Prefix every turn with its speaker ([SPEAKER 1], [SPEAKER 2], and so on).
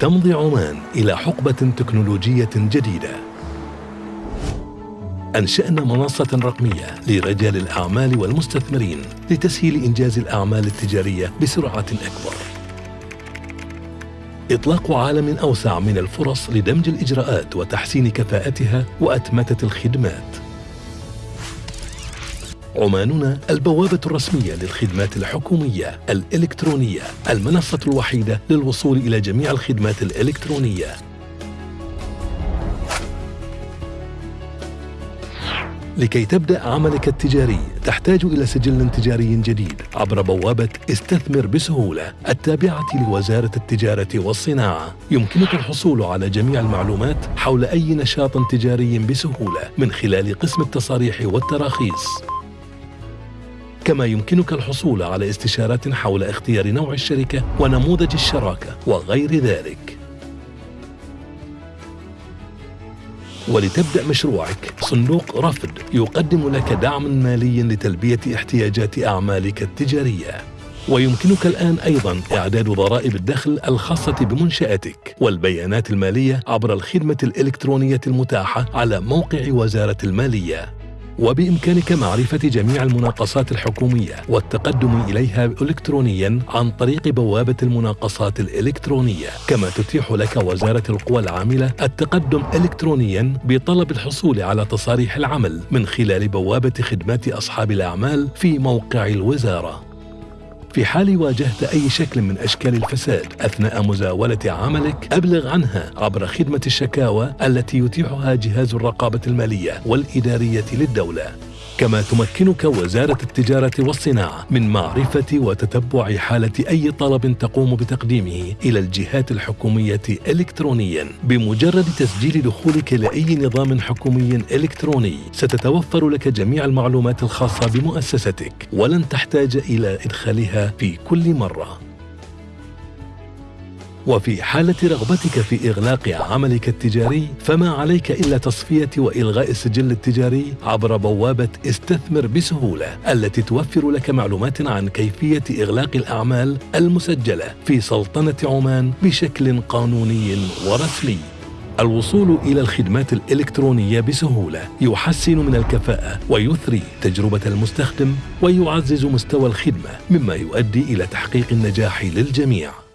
[SPEAKER 1] تمضي عمان إلى حقبة تكنولوجية جديدة. أنشأنا منصة رقمية لرجال الأعمال والمستثمرين لتسهيل إنجاز الأعمال التجارية بسرعة أكبر. إطلاق عالم أوسع من الفرص لدمج الإجراءات وتحسين كفاءتها وأتمتة الخدمات. عماننا البوابة الرسمية للخدمات الحكومية الإلكترونية المنصة الوحيدة للوصول إلى جميع الخدمات الإلكترونية. لكي تبدأ عملك التجاري تحتاج إلى سجل تجاري جديد عبر بوابة استثمر بسهولة التابعة لوزارة التجارة والصناعة. يمكنك الحصول على جميع المعلومات حول أي نشاط تجاري بسهولة من خلال قسم التصاريح والتراخيص. كما يمكنك الحصول على استشارات حول اختيار نوع الشركة ونموذج الشراكة وغير ذلك. ولتبدأ مشروعك صندوق رفد يقدم لك دعما ماليا لتلبية احتياجات أعمالك التجارية. ويمكنك الآن أيضا إعداد ضرائب الدخل الخاصة بمنشأتك والبيانات المالية عبر الخدمة الإلكترونية المتاحة على موقع وزارة المالية. وبإمكانك معرفة جميع المناقصات الحكومية والتقدم إليها إلكترونيا عن طريق بوابة المناقصات الإلكترونية كما تتيح لك وزارة القوى العاملة التقدم إلكترونيا بطلب الحصول على تصاريح العمل من خلال بوابة خدمات أصحاب الأعمال في موقع الوزارة. في حال واجهت أي شكل من أشكال الفساد أثناء مزاولة عملك أبلغ عنها عبر خدمة الشكاوى التي يتيحها جهاز الرقابة المالية والإدارية للدولة. كما تمكنك وزارة التجارة والصناعة من معرفة وتتبع حالة أي طلب تقوم بتقديمه إلى الجهات الحكومية إلكترونيا. بمجرد تسجيل دخولك لأي نظام حكومي إلكتروني ستتوفر لك جميع المعلومات الخاصة بمؤسستك ولن تحتاج إلى إدخالها في كل مرة. وفي حالة رغبتك في إغلاق عملك التجاري فما عليك إلا تصفية وإلغاء السجل التجاري عبر بوابة استثمر بسهولة التي توفر لك معلومات عن كيفية إغلاق الأعمال المسجلة في سلطنة عمان بشكل قانوني ورسمي. الوصول إلى الخدمات الإلكترونية بسهولة يحسن من الكفاءة ويثري تجربة المستخدم ويعزز مستوى الخدمة مما يؤدي إلى تحقيق النجاح للجميع.